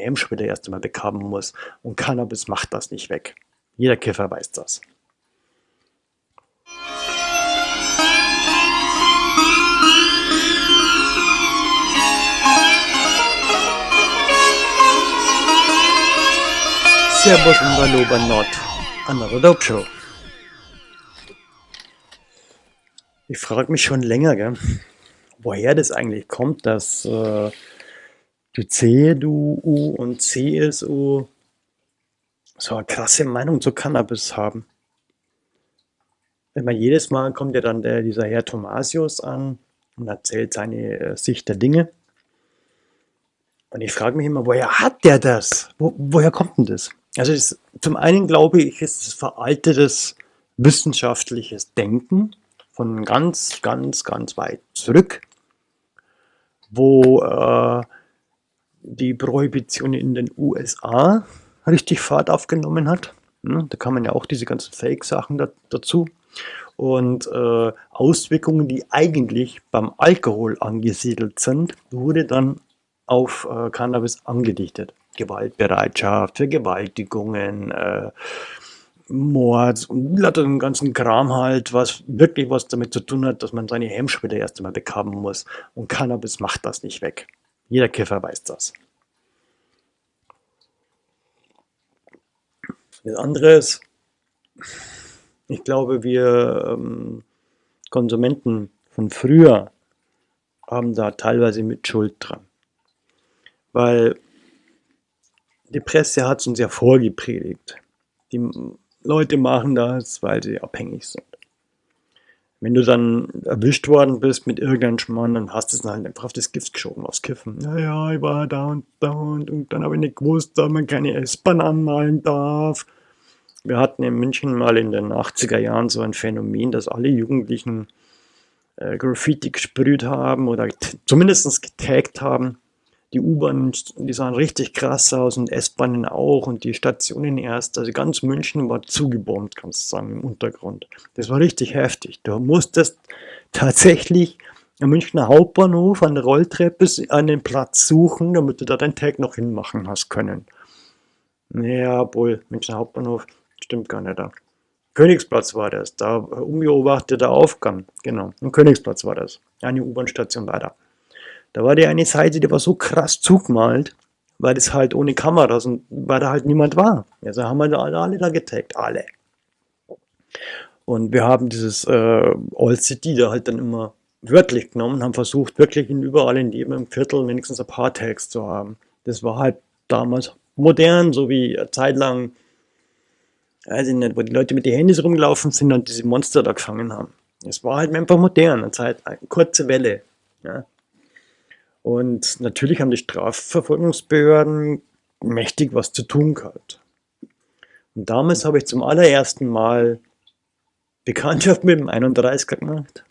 Hemmschwelle erst einmal bekamen muss. Und Cannabis macht das nicht weg. Jeder Kiffer weiß das. Servus und Hallo bei Nord. Another Dope Show. Ich frage mich schon länger, gell, woher das eigentlich kommt, dass äh, die CDU und CSU so eine krasse Meinung zu Cannabis haben. Immer jedes Mal kommt ja dann der, dieser Herr Thomasius an und erzählt seine äh, Sicht der Dinge. Und ich frage mich immer, woher hat der das? Wo, woher kommt denn das? Also das, zum einen glaube ich, ist es veraltetes wissenschaftliches Denken von ganz, ganz, ganz weit zurück, wo äh, die Prohibition in den USA richtig Fahrt aufgenommen hat. Hm, da kann man ja auch diese ganzen Fake-Sachen da, dazu. Und äh, Auswirkungen, die eigentlich beim Alkohol angesiedelt sind, wurde dann auf äh, Cannabis angedichtet. Gewaltbereitschaft, Vergewaltigungen, äh, Mord und den ganzen Kram halt, was wirklich was damit zu tun hat, dass man seine Hemmschwelle erst einmal bekamen muss. Und Cannabis macht das nicht weg. Jeder Kiffer weiß das. Das andere ist, ich glaube, wir ähm, Konsumenten von früher haben da teilweise mit Schuld dran. Weil die Presse hat es uns ja vorgepredigt. Die Leute machen das, weil sie abhängig sind. Wenn du dann erwischt worden bist mit irgendeinem Schmarrn, dann hast du es halt einfach auf das Gift geschoben, aufs Kiffen. Naja, ich war da und da und, und dann habe ich nicht gewusst, dass man keine S-Bahn anmalen darf. Wir hatten in München mal in den 80er Jahren so ein Phänomen, dass alle Jugendlichen äh, Graffiti gesprüht haben oder zumindest getaggt haben die U-Bahnen, die sahen richtig krass aus und S-Bahnen auch und die Stationen erst. Also ganz München war zugebombt, kannst du sagen, im Untergrund. Das war richtig heftig. Du musstest tatsächlich am Münchner Hauptbahnhof an der Rolltreppe einen Platz suchen, damit du da deinen Tag noch hinmachen hast können. Naja, obwohl, Münchner Hauptbahnhof stimmt gar nicht da. Königsplatz war das, da unbeobachteter Aufgang, genau, im Königsplatz war das, eine U-Bahn-Station weiter. Da war die eine Seite, die war so krass zugemalt, weil das halt ohne Kameras und weil da halt niemand war. Also haben wir da alle, alle da getaggt, alle. Und wir haben dieses äh, All City da halt dann immer wörtlich genommen, haben versucht, wirklich in überall in jedem Viertel wenigstens ein paar Tags zu haben. Das war halt damals modern, so wie zeitlang, weiß ich nicht, wo die Leute mit den Handys rumgelaufen sind und diese Monster da gefangen haben. Es war halt einfach modern, eine Zeit, eine kurze Welle. Ja. Und natürlich haben die Strafverfolgungsbehörden mächtig was zu tun gehabt. Und damals habe ich zum allerersten Mal Bekanntschaft mit dem 31er gemacht.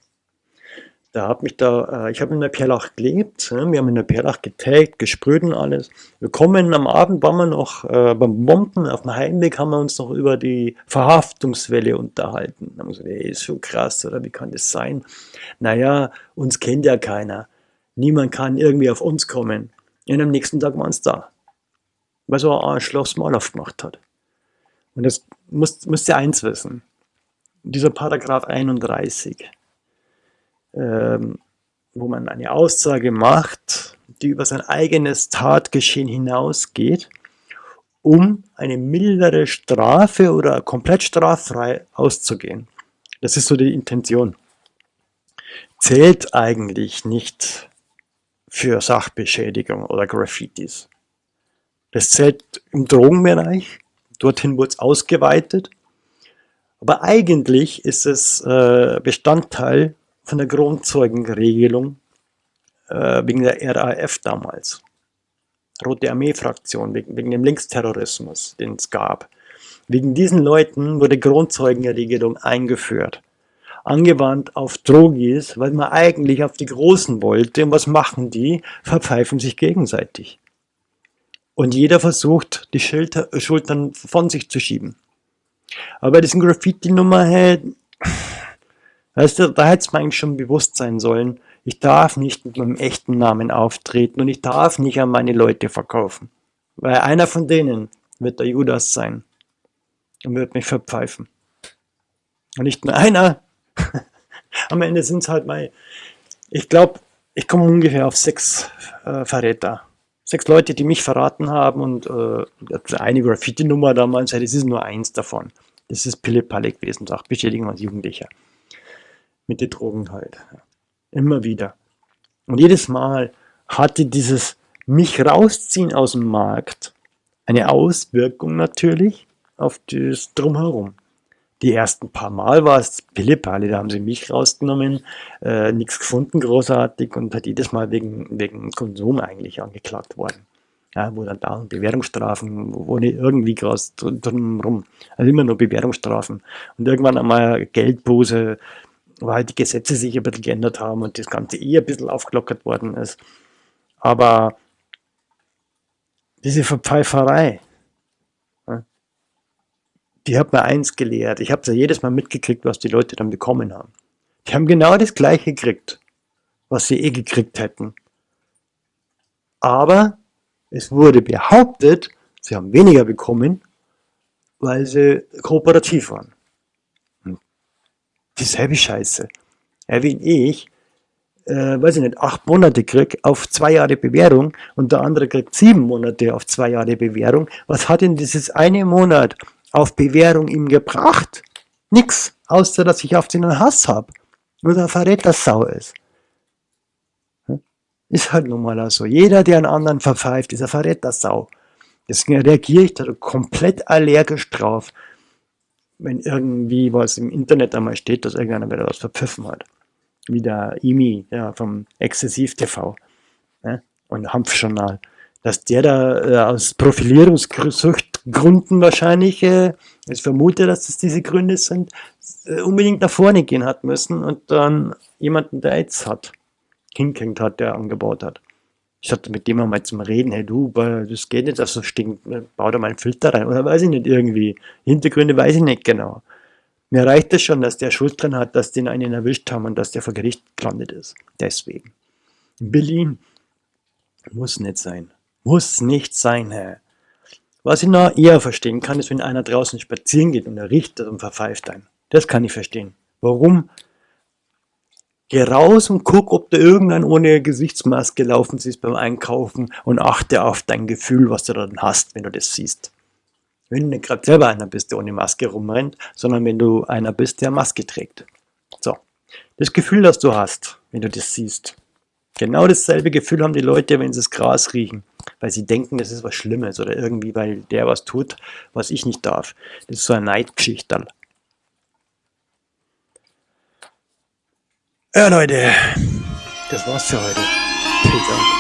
Da habe mich da, äh, ich habe in der Perlach gelebt, wir haben in der Perlach getaggt, gesprüht und alles. Wir kommen am Abend, waren wir noch äh, beim Bomben, auf dem Heimweg haben wir uns noch über die Verhaftungswelle unterhalten. Da haben wir gesagt, ey, ist so krass, oder wie kann das sein? Naja, uns kennt ja keiner. Niemand kann irgendwie auf uns kommen. Und am nächsten Tag waren es da. Weil so ein Arschloch mal aufgemacht hat. Und das muss, müsst ihr eins wissen. Dieser Paragraph 31, ähm, wo man eine Aussage macht, die über sein eigenes Tatgeschehen hinausgeht, um eine mildere Strafe oder komplett straffrei auszugehen. Das ist so die Intention. Zählt eigentlich nicht für Sachbeschädigung oder Graffitis. Das zählt im Drogenbereich, dorthin wurde es ausgeweitet, aber eigentlich ist es äh, Bestandteil von der Grundzeugenregelung äh, wegen der RAF damals. Rote Armee-Fraktion, wegen, wegen dem Linksterrorismus, den es gab. Wegen diesen Leuten wurde Grundzeugenregelung eingeführt angewandt auf Drogis, weil man eigentlich auf die Großen wollte. Und was machen die? Verpfeifen sich gegenseitig. Und jeder versucht, die Schilder, Schultern von sich zu schieben. Aber bei diesen Graffiti-Nummer, hey, weißt du, da hätte es mir eigentlich schon bewusst sein sollen, ich darf nicht mit meinem echten Namen auftreten und ich darf nicht an meine Leute verkaufen. Weil einer von denen wird der Judas sein und wird mich verpfeifen. Und nicht nur einer. Am Ende sind es halt mal, ich glaube, ich komme ungefähr auf sechs äh, Verräter. Sechs Leute, die mich verraten haben und äh, eine Graffiti-Nummer damals, das ist nur eins davon. Das ist Pille-Palle gewesen, sagt Beschädigung als Jugendlicher. Mit den Drogen halt. Immer wieder. Und jedes Mal hatte dieses mich rausziehen aus dem Markt eine Auswirkung natürlich auf das Drumherum. Die ersten paar Mal war es Pillepalle, da haben sie mich rausgenommen, äh, nichts gefunden großartig und hat jedes Mal wegen, wegen Konsum eigentlich angeklagt worden. Ja, wo dann da Bewährungsstrafen, nicht irgendwie groß drumherum, also immer nur Bewährungsstrafen. Und irgendwann einmal Geldbuße, weil halt die Gesetze sich ein bisschen geändert haben und das Ganze eher ein bisschen aufgelockert worden ist. Aber diese Verpfeiferei, die hat mir eins gelehrt. Ich habe ja jedes Mal mitgekriegt, was die Leute dann bekommen haben. Die haben genau das gleiche gekriegt, was sie eh gekriegt hätten. Aber es wurde behauptet, sie haben weniger bekommen, weil sie kooperativ waren. Dieselbe Scheiße. Wie ich äh, weiß ich nicht, acht Monate kriege auf zwei Jahre Bewährung und der andere kriegt sieben Monate auf zwei Jahre Bewährung. Was hat denn dieses eine Monat auf Bewährung ihm gebracht? Nix, außer dass ich auf den einen Hass habe. Nur der Verrätersau ist. Hm? Ist halt nun mal so. Jeder, der einen anderen verpfeift, ist ein Verrätersau. Deswegen reagiere ich da komplett allergisch drauf, wenn irgendwie was im Internet einmal steht, dass irgendeiner wieder was verpfiffen hat wie der IMI ja, vom Exzessiv TV ne? und Hanfjournal, dass der da äh, aus Profilierungsgründen wahrscheinlich, äh, ich vermute, dass das diese Gründe sind, äh, unbedingt nach vorne gehen hat müssen und dann jemanden, der AIDS hat, hinkriegt hat, der angebaut hat. Ich hatte mit dem einmal zum Reden, hey du, das geht nicht, dass so stinkt, bau da mal einen Filter rein, oder weiß ich nicht irgendwie. Hintergründe weiß ich nicht genau. Mir reicht es schon, dass der Schuld dran hat, dass den einen erwischt haben und dass der vor Gericht gelandet ist. Deswegen. In Berlin muss nicht sein. Muss nicht sein, Herr. Was ich noch eher verstehen kann, ist, wenn einer draußen spazieren geht und er riecht und verpfeift einen. Das kann ich verstehen. Warum? Geh raus und guck, ob da irgendein ohne Gesichtsmaske laufen ist beim Einkaufen und achte auf dein Gefühl, was du dann hast, wenn du das siehst. Wenn du nicht gerade selber einer bist, der ohne Maske rumrennt, sondern wenn du einer bist, der Maske trägt. So, das Gefühl, das du hast, wenn du das siehst. Genau dasselbe Gefühl haben die Leute, wenn sie das Gras riechen, weil sie denken, das ist was Schlimmes oder irgendwie, weil der was tut, was ich nicht darf. Das ist so eine Neidgeschichte. Ja, Leute, das war's für heute. Peace out.